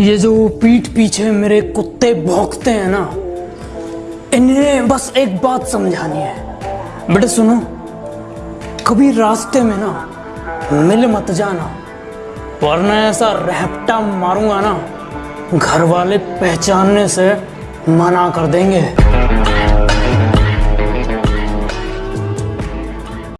ये जो पीठ पीछे मेरे कुत्ते भौंकते हैं ना, इन्हें बस एक बात समझानी है। बेटे सुनो, कभी रास्ते में ना मिल मत जाना, वरना ऐसा रहपटा मारूँगा ना, घर वाले पहचानने से मना कर देंगे।